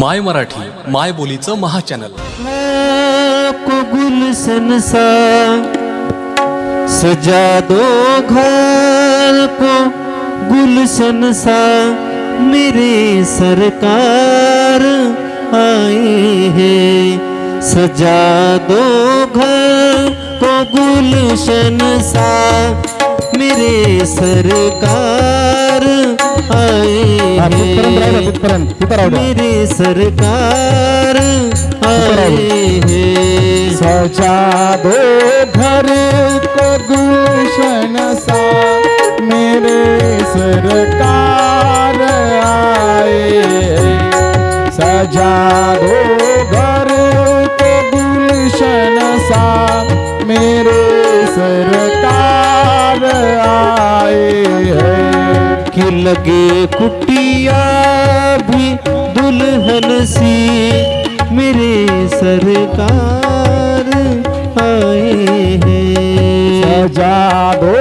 माय मराठी माय बोलीचं महाचॅनल. को गुलशन सा सजा दो घर को गुल सा मेरे सरकार आए हैं। सजा दो घर को गुल सा मेरे सरकार आए. मेरे सरकार आए हैं. सजा दो घर को गुलशन सा मेरे सरकार आए। सजा दो लगे कुटिया भी दुल्हन सी। मेरे सरकार आए हैं। सजा दो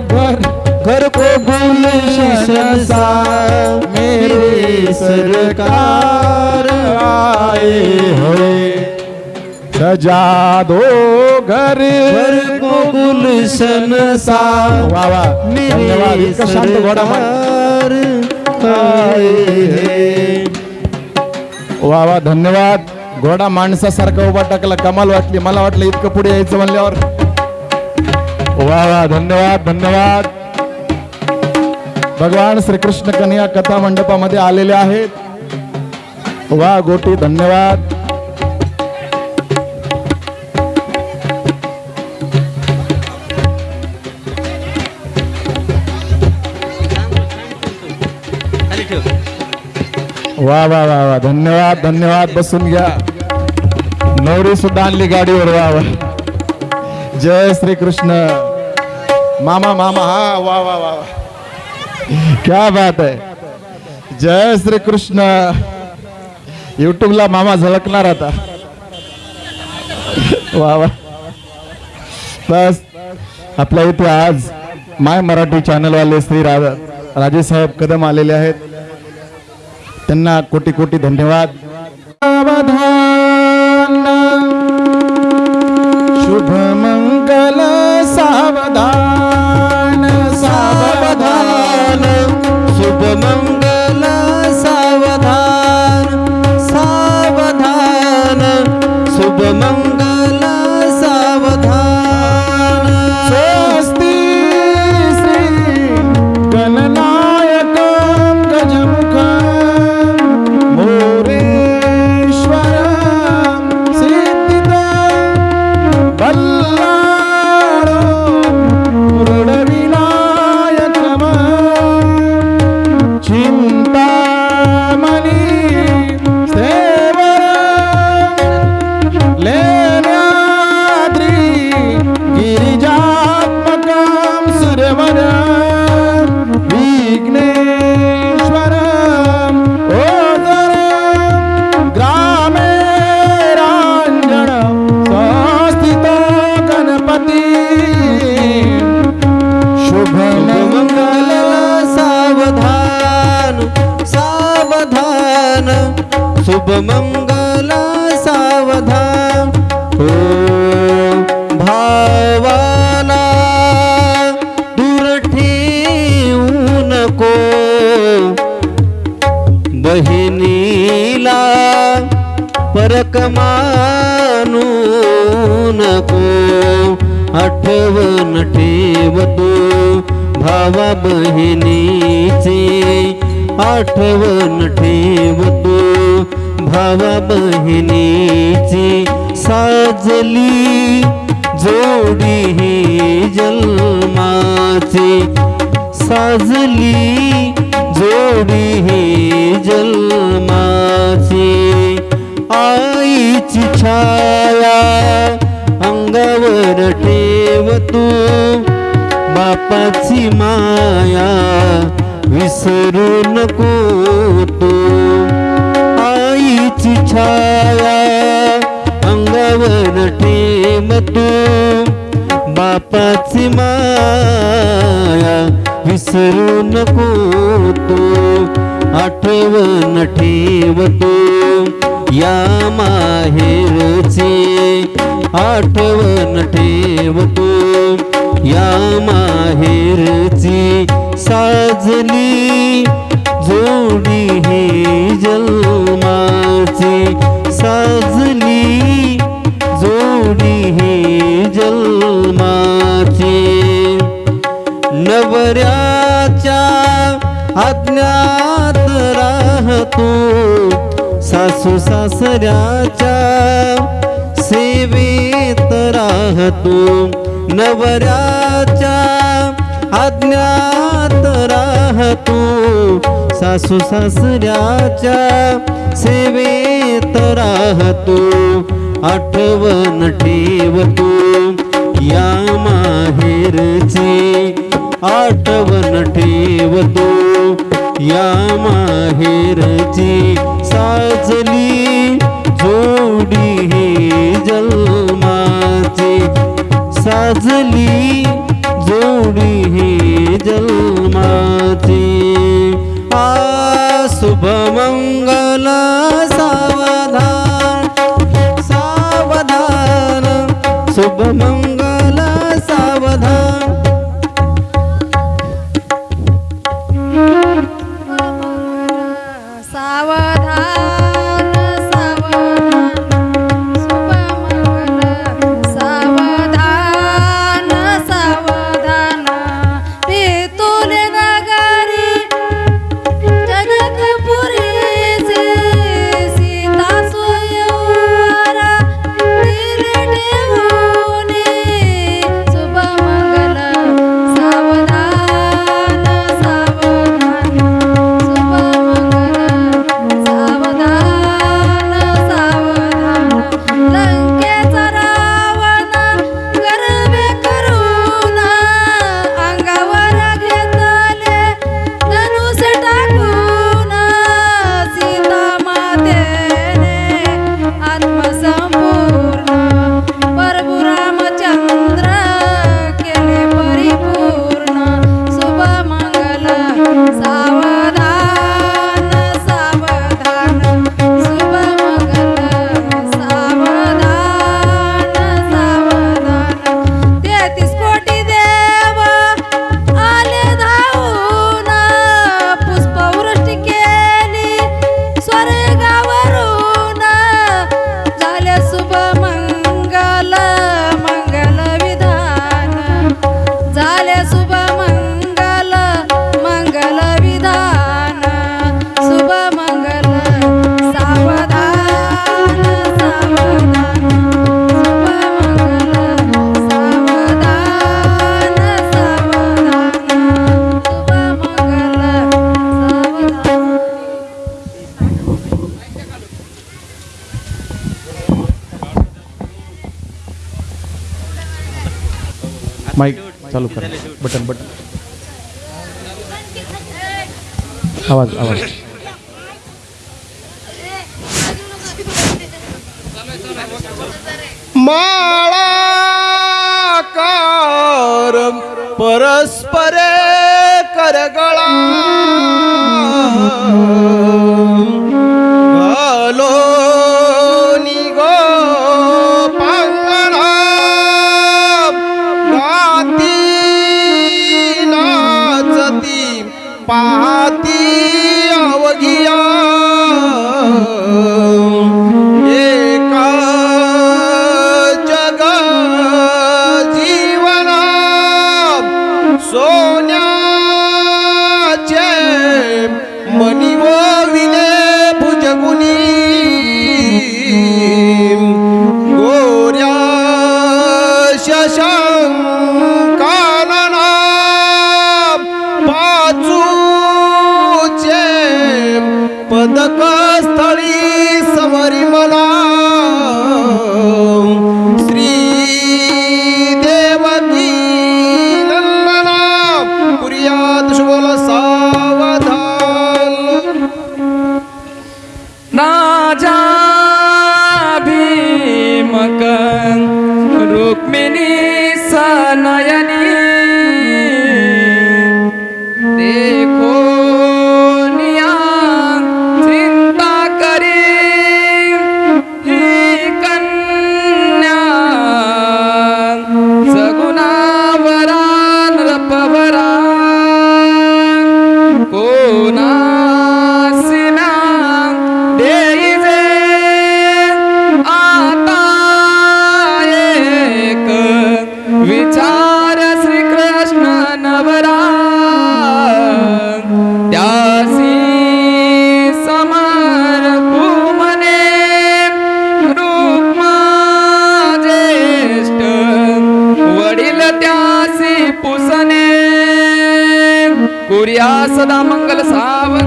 घर घर को गुलशन सा। मेरे सरकार आए हैं। सजा दो घर घर को गुलशन सा। वा वा धन्यवाद। मेरे सरकार वा वा धन्यवाद. घोडा माणसासारखा उभा टाकला कमाल वाटली. मला वाटलं इतकं पुढे यायचं म्हणल्यावर. वा वा धन्यवाद धन्यवाद. भगवान श्रीकृष्ण कन्या कथा मंडपामध्ये आलेले आहेत. वा गोटी धन्यवाद. वा वा वा वा. धन्यवाद धन्यवाद. बसून घ्या. नवरी सुद्धा आणली गाडीवर. वा वा. जय श्री कृष्ण मामा मामा. हा वा वा वा वा. क्या बात आहे. जय श्री कृष्ण युट्यूबला मामा झळकणार आता. वा वा. बस. आपल्या इथे आज माय मराठी चॅनलवाले श्री राजा राजेसाहेब कदम आलेले आहेत. त्यांना कोटी कोटी धन्यवाद. शुभ मंगल सावधान सावधान. शुभ मंगल ठेवतो भावा बहिणीचे आठवण ठेवतो. भावा बहिणीची साजली जोडी ही जन्माची. साजली जोडी ही जन्माची. आईची छाया बापाची माया विसरू नको तू. आईची छाया अंगावर ठेव तू. बापाची माया विसरू नको तू. आठवण ठेवतो या माहेरचे आठवण ठेवतो या माहेरची साजली जोडी ही जन्माची साजली जोडी ही जन्माची. नवऱ्याच्या अज्ञात राहतो सासू सासऱ्याच्या सेवेत राहतो. नवऱ्याच्या आज्ञात राहतो. सासू सासऱ्याच्या सेवेत राहतो. आठवण ठेवतो. या माहेरची आठवण ठेवतो. या माहेरची साजली जोडी ही जल गाजली जोडी ही जन्माची. आ शुभमंगला माईक चालू करा. Button button. आवाज आवाज. माळाकार परस्परे करगळा. स्थळी समरी मला सदा मंगल सावन.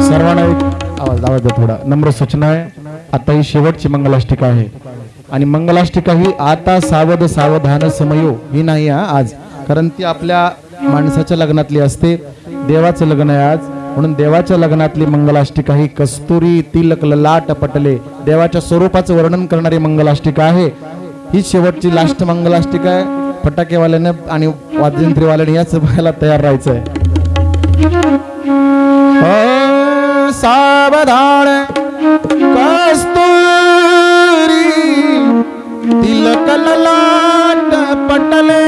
सर्वांना एक आवाज आवाज थोडा. नम्र सूचना आहे. आता ही शेवटची मंगलाष्टिका आहे. आणि मंगलाष्टिका ही आता सावध सावधान समयो. ही नाही आज. कारण ती आपल्या माणसाच्या लग्नातली असते. देवाचं लग्न आहे आज. म्हणून देवाच्या लग्नातली मंगलाष्टिका ही कस्तुरी तिलक ललाट पटले. देवाच्या स्वरूपाचं वर्णन करणारी मंगलाष्टिका आहे. ही शेवटची लास्ट मंगलाष्टिका आहे. फटाकेवाल्यानं आणि वाद्यंत्रीवाल्याने याच बघायला तयार राहायचं आहे സാവധാന കസ്തൂരി തിലകലലാട്ട പട്ടലേ